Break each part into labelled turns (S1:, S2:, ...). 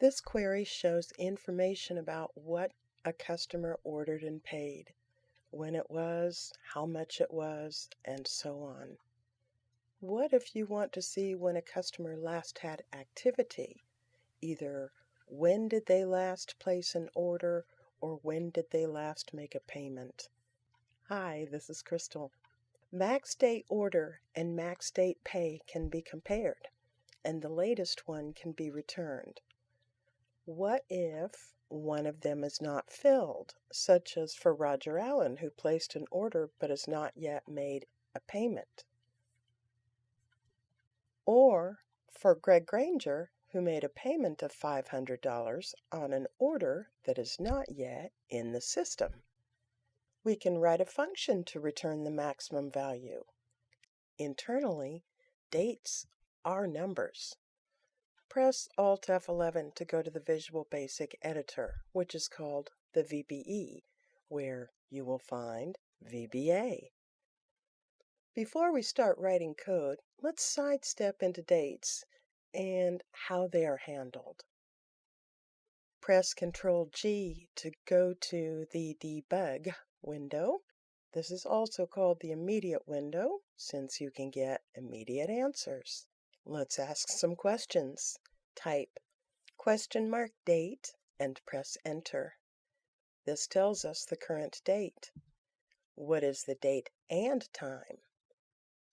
S1: This query shows information about what a customer ordered and paid, when it was, how much it was, and so on. What if you want to see when a customer last had activity? Either when did they last place an order or when did they last make a payment? Hi, this is Crystal. Max date order and max date pay can be compared, and the latest one can be returned. What if one of them is not filled, such as for Roger Allen, who placed an order but has not yet made a payment? Or for Greg Granger, who made a payment of $500 on an order that is not yet in the system? We can write a function to return the maximum value. Internally, dates are numbers. Press Alt F11 to go to the Visual Basic Editor, which is called the VBE, where you will find VBA. Before we start writing code, let's sidestep into dates and how they are handled. Press Ctrl G to go to the Debug window. This is also called the immediate window since you can get immediate answers. Let's ask some questions. Type question mark date and press enter. This tells us the current date. What is the date and time?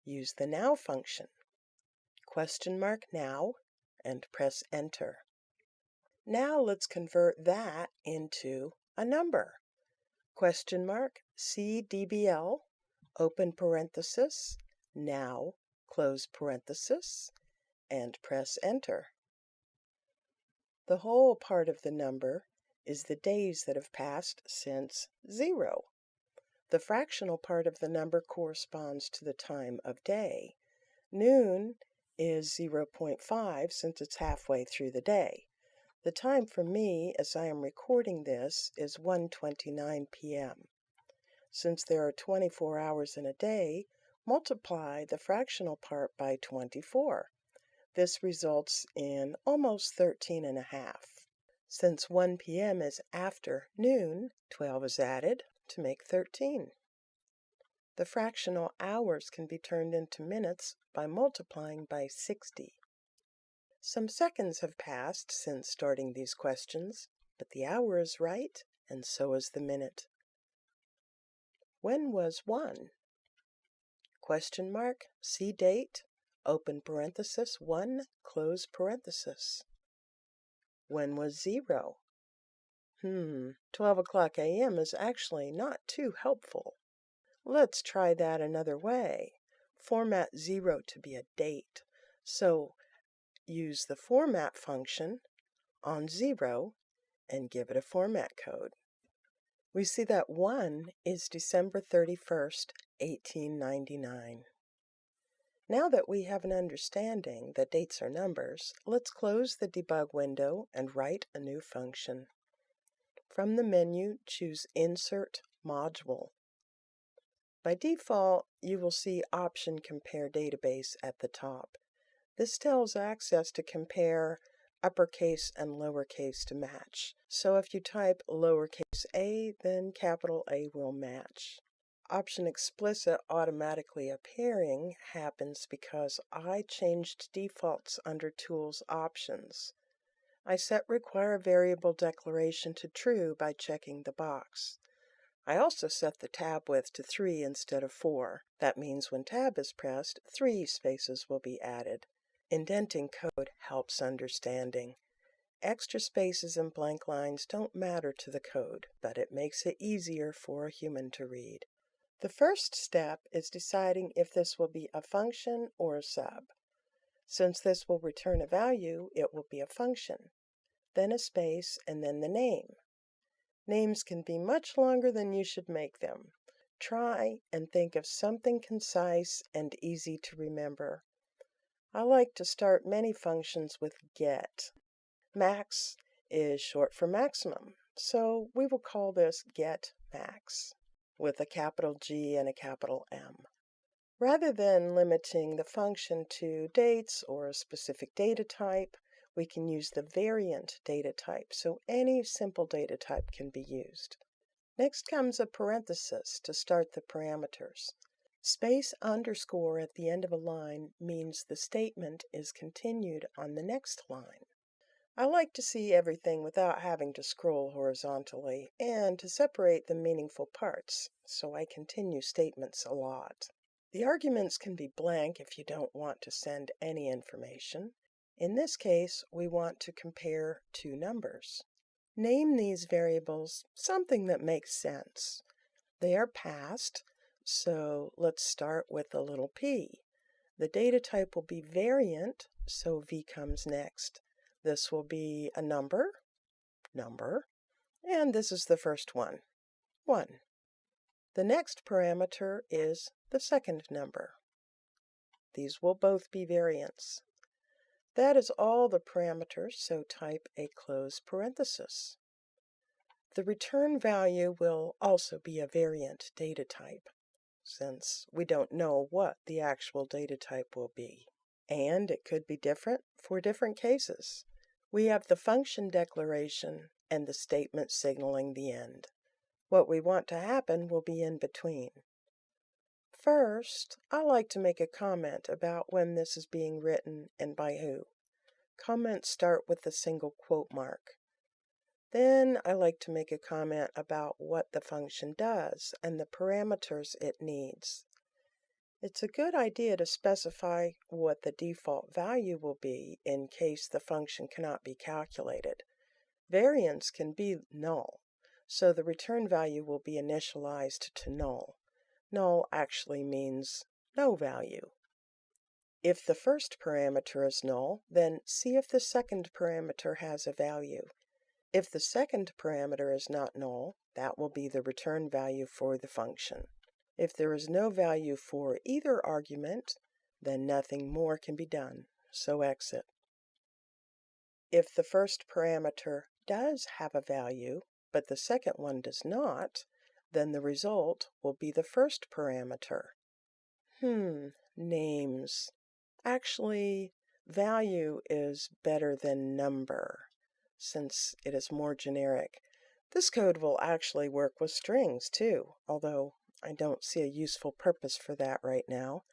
S1: Use the now function. Question mark now and press enter. Now let's convert that into a number question mark CDBL, open parenthesis, now, close parenthesis, and press enter. The whole part of the number is the days that have passed since zero. The fractional part of the number corresponds to the time of day. Noon is 0.5 since it's halfway through the day. The time for me, as I am recording this, is 1:29 p.m. Since there are 24 hours in a day, multiply the fractional part by 24. This results in almost 13 and a half. Since 1 p.m. is after noon, 12 is added to make 13. The fractional hours can be turned into minutes by multiplying by 60. Some seconds have passed since starting these questions, but the hour is right, and so is the minute. When was 1? Question mark, CDate, open parenthesis 1, close parenthesis. When was 0? Hmm, 12 o'clock a.m. is actually not too helpful. Let's try that another way. Format 0 to be a date. So use the format function on 0 and give it a format code. We see that 1 is December 31st, 1899. Now that we have an understanding that dates are numbers, let's close the debug window and write a new function. From the menu, choose Insert Module. By default, you will see Option Compare Database at the top. This tells Access to compare uppercase and lowercase to match. So if you type lowercase a, then capital A will match. Option explicit automatically appearing happens because I changed defaults under Tools Options. I set require variable declaration to true by checking the box. I also set the tab width to 3 instead of 4. That means when tab is pressed, 3 spaces will be added. Indenting code helps understanding. Extra spaces and blank lines don't matter to the code, but it makes it easier for a human to read. The first step is deciding if this will be a function or a sub. Since this will return a value, it will be a function, then a space, and then the name. Names can be much longer than you should make them. Try and think of something concise and easy to remember. I like to start many functions with get. Max is short for maximum, so we will call this get max with a capital G and a capital M. Rather than limiting the function to dates or a specific data type, we can use the variant data type, so any simple data type can be used. Next comes a parenthesis to start the parameters. Space underscore at the end of a line means the statement is continued on the next line. I like to see everything without having to scroll horizontally and to separate the meaningful parts, so I continue statements a lot. The arguments can be blank if you don't want to send any information. In this case, we want to compare two numbers. Name these variables something that makes sense. They are passed, so let's start with a little p. The data type will be variant, so v comes next. This will be a number, number, and this is the first one, 1. The next parameter is the second number. These will both be variants. That is all the parameters, so type a close parenthesis. The return value will also be a variant data type, since we don't know what the actual data type will be. And it could be different for different cases. We have the function declaration and the statement signaling the end. What we want to happen will be in between. First, I like to make a comment about when this is being written and by who. Comments start with a single quote mark. Then I like to make a comment about what the function does and the parameters it needs. It's a good idea to specify what the default value will be in case the function cannot be calculated. Variants can be null, so the return value will be initialized to null. Null actually means no value. If the first parameter is null, then see if the second parameter has a value. If the second parameter is not null, that will be the return value for the function. If there is no value for either argument, then nothing more can be done, so exit. If the first parameter does have a value, but the second one does not, then the result will be the first parameter. Hmm, names. Actually, value is better than number, since it is more generic. This code will actually work with strings too, although I don't see a useful purpose for that right now.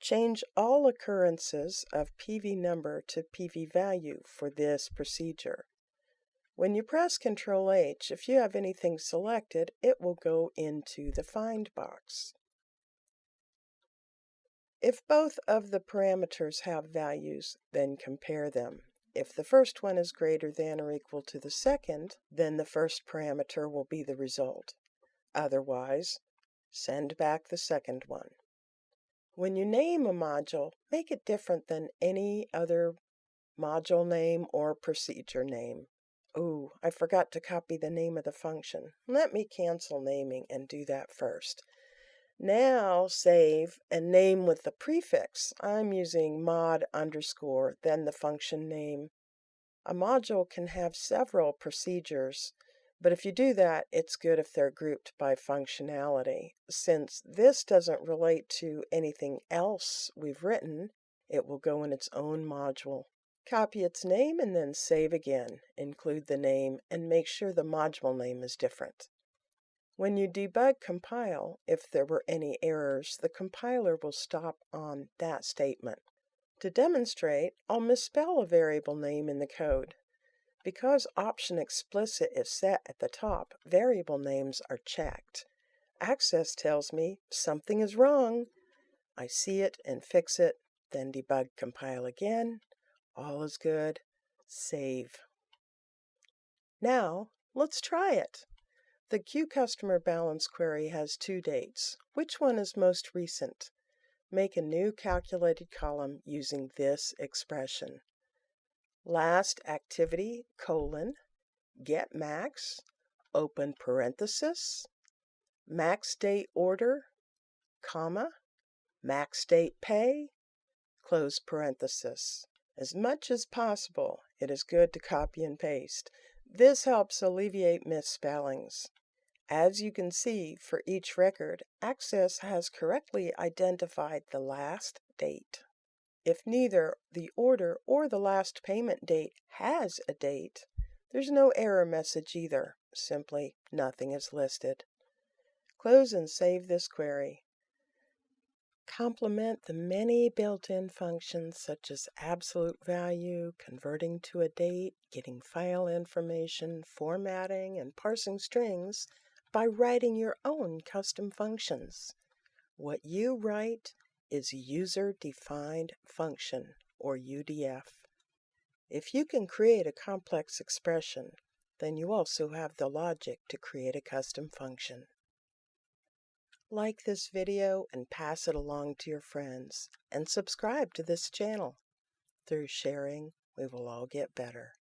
S1: Change all occurrences of PV number to PV value for this procedure. When you press Ctrl H, if you have anything selected, it will go into the Find box. If both of the parameters have values, then compare them. If the first one is greater than or equal to the second, then the first parameter will be the result. Otherwise, send back the second one. When you name a module, make it different than any other module name or procedure name. Oh, I forgot to copy the name of the function. Let me cancel naming and do that first. Now save and name with the prefix. I'm using mod underscore, then the function name. A module can have several procedures, but if you do that, it's good if they're grouped by functionality. Since this doesn't relate to anything else we've written, it will go in its own module. Copy its name and then save again. Include the name and make sure the module name is different. When you debug compile, if there were any errors, the compiler will stop on that statement. To demonstrate, I'll misspell a variable name in the code. Because option explicit is set at the top, variable names are checked. Access tells me something is wrong. I see it and fix it, then debug compile again, all is good. Save. Now, let's try it. The Q customer balance query has two dates. Which one is most recent? Make a new calculated column using this expression. Last activity, colon, get max, open parenthesis, max date order, comma, max date pay, close parenthesis. As much as possible, it is good to copy and paste. This helps alleviate misspellings. As you can see, for each record, Access has correctly identified the last date. If neither the order or the last payment date has a date, there's no error message either, simply nothing is listed. Close and save this query. Complement the many built-in functions such as absolute value, converting to a date, getting file information, formatting, and parsing strings by writing your own custom functions. What you write is User Defined Function, or UDF. If you can create a complex expression, then you also have the logic to create a custom function. Like this video and pass it along to your friends, and subscribe to this channel. Through sharing, we will all get better.